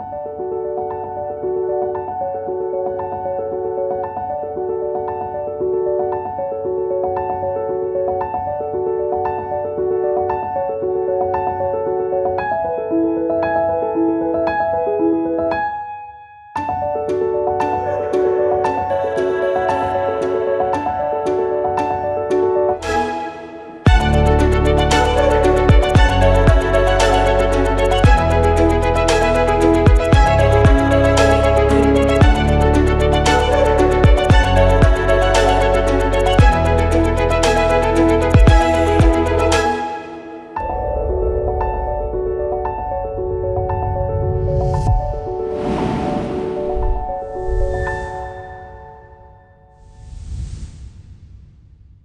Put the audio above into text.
Bye.